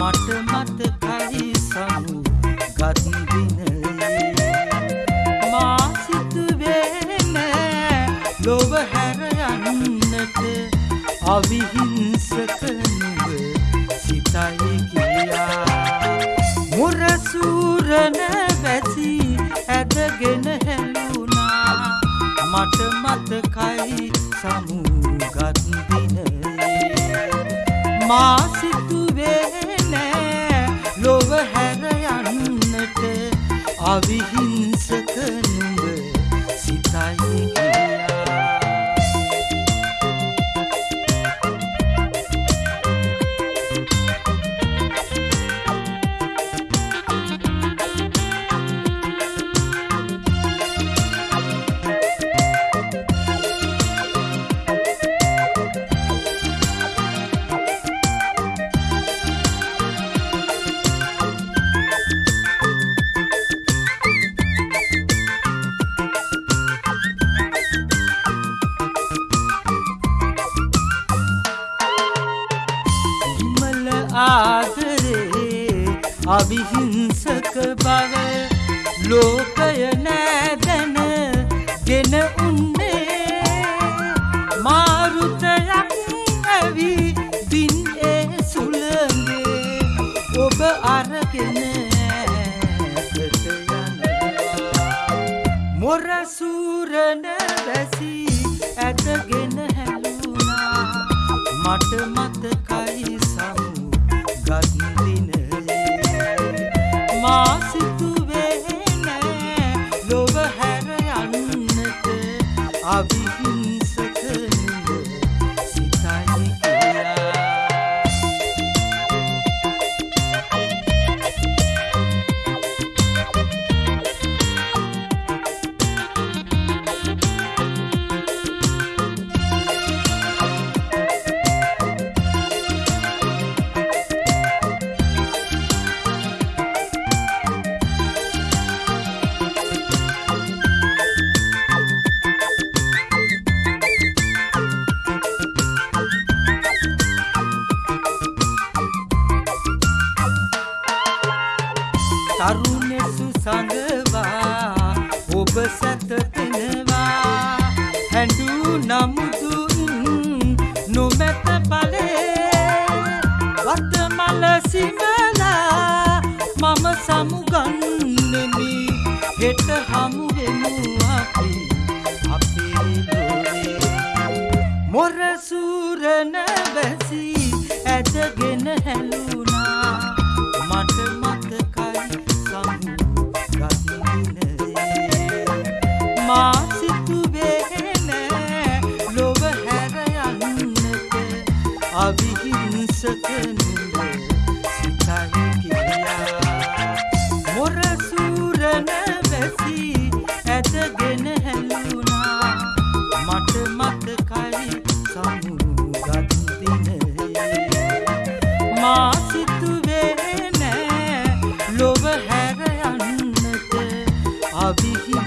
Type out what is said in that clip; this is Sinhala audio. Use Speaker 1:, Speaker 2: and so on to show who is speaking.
Speaker 1: මට මතකයි සමු ගත් දිනයේ මා සිතුවේ නෑ ලොව හැර යන්නට අවිහිංසක නුඹ සිතයි කියා. මුරසූරන වැසි ඇදගෙන හැලුණා. මට මතකයි සමු ගත් දිනයේ මා සිත අවිහිංසක ආදරේ අවිහිංසක බව ලෝකය නෑදැන ගෙන උන්නේ. මාරුතයක් ඇවි දින් ඒ සුළගේ ඔබ අරගෙන ඈතට යනවා. මොරසූරන වැසි ඇදගෙන හැලුණා මට මතකයි තරුණෙසු සඟවා ඔබ සැතපෙනවා. හැඩු නමුදුන් නොමැත පලේ වතමල සිමලා මම සමුගන්නෙමි. හෙට හමුවෙමු අපි අපේ ලොවේ මොරසූරන බැසි ඇදගෙන හැලුණා මා සිතුවේ නෑ ලොව හැර යන්නට අවිහිංසක නුඹ සිතයි කියා. මොර සූරන වැසි ඇදගෙන හැලුණා. මට මතකයි සමුගත් දිනයේ මා සිතුවේ නෑ ලොව හැර යන්නට අවිහිංසක